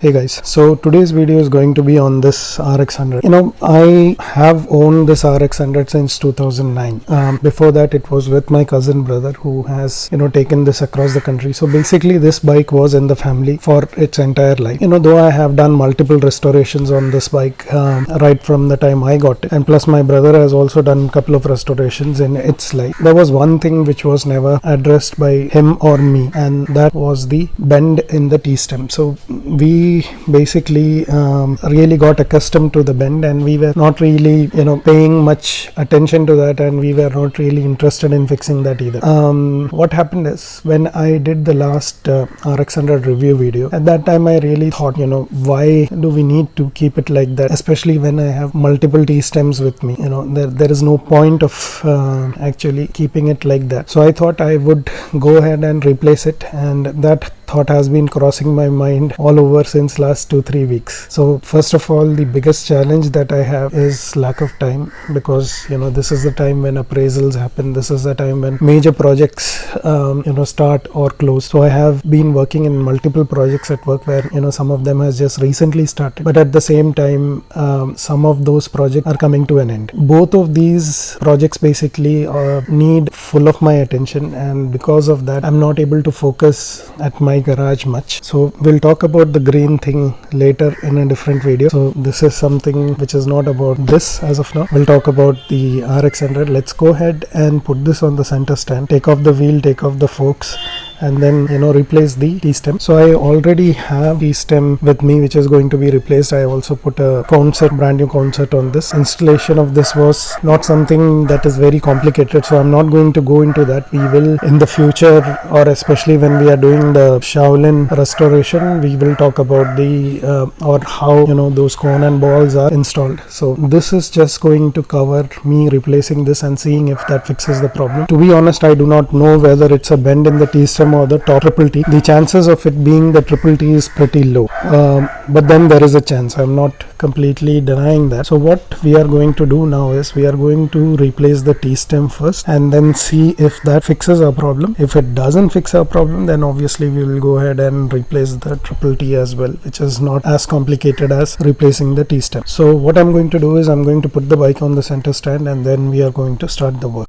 Hey guys, so today's video is going to be on this RX100. You know, I have owned this RX100 since 2009. Um, before that, it was with my cousin brother who has, you know, taken this across the country. So basically, this bike was in the family for its entire life. You know, though I have done multiple restorations on this bike um, right from the time I got it, and plus my brother has also done a couple of restorations in its life. There was one thing which was never addressed by him or me, and that was the bend in the T stem. So we basically um, really got accustomed to the bend and we were not really you know paying much attention to that and we were not really interested in fixing that either. Um, what happened is when i did the last uh, rx100 review video at that time i really thought you know why do we need to keep it like that especially when i have multiple t stems with me you know there, there is no point of uh, actually keeping it like that. So i thought i would go ahead and replace it and that thought has been crossing my mind all over since last two three weeks. So first of all the biggest challenge that i have is lack of time because you know this is the time when appraisals happen. This is the time when major projects um, you know start or close. So i have been working in multiple projects at work where you know some of them has just recently started. But at the same time um, some of those projects are coming to an end. Both of these projects basically uh, need full of my attention. And because of that i'm not able to focus at my garage much. So we'll talk about the green thing later in a different video. So this is something which is not about this as of now. We'll talk about the rx100 let's go ahead and put this on the center stand. Take off the wheel take off the forks and then you know replace the T-stem. So I already have T-stem with me which is going to be replaced. I also put a cone set brand new cone set on this. Installation of this was not something that is very complicated so I'm not going to go into that. We will in the future or especially when we are doing the Shaolin restoration we will talk about the uh, or how you know those cone and balls are installed. So this is just going to cover me replacing this and seeing if that fixes the problem. To be honest I do not know whether it's a bend in the T-stem or the top triple T, the chances of it being the triple T is pretty low. Um, but then there is a chance. I'm not completely denying that. So what we are going to do now is we are going to replace the T stem first and then see if that fixes our problem. If it doesn't fix our problem, then obviously we will go ahead and replace the triple T as well, which is not as complicated as replacing the T stem. So what I'm going to do is I'm going to put the bike on the center stand and then we are going to start the work.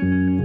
Thank you.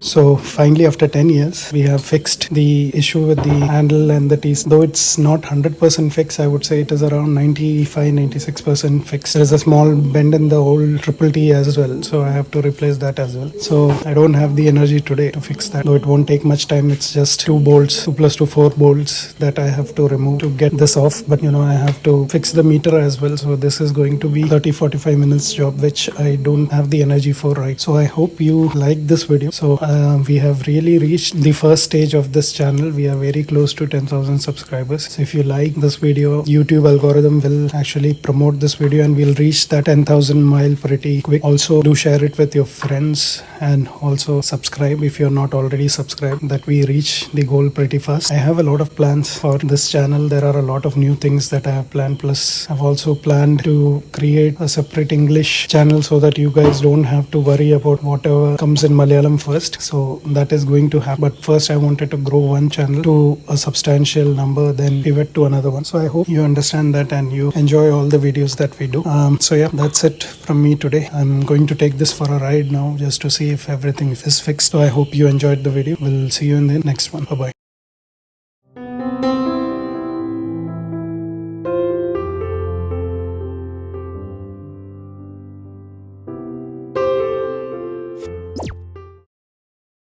So finally, after 10 years, we have fixed the issue with the handle and the T's. Though it's not 100% fixed, I would say it is around 95 96% fixed. There's a small bend in the whole triple T as well, so I have to replace that as well. So I don't have the energy today to fix that. Though it won't take much time, it's just two bolts, two plus two, four bolts that I have to remove to get this off. But you know, I have to fix the meter as well. So this is going to be 30 45 minutes job, which I don't have the energy for right. So I hope you like this video. So uh, we have really reached the first stage of this channel. We are very close to 10,000 subscribers. So if you like this video, YouTube algorithm will actually promote this video and we'll reach that 10,000 mile pretty quick. Also do share it with your friends and also subscribe if you're not already subscribed that we reach the goal pretty fast. I have a lot of plans for this channel. There are a lot of new things that I have planned. Plus I've also planned to create a separate English channel so that you guys don't have to worry about whatever comes in Malayalam first. So that is going to happen. But first, I wanted to grow one channel to a substantial number, then pivot to another one. So I hope you understand that and you enjoy all the videos that we do. Um, so yeah, that's it from me today. I'm going to take this for a ride now just to if everything is fixed. So I hope you enjoyed the video. We'll see you in the next one. Bye bye.